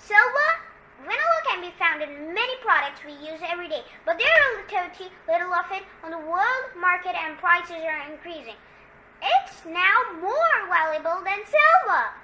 Silver, vanilla can be found in many products we use every day, but there are relatively little of it on the world market and prices are increasing. It's now more valuable than silver.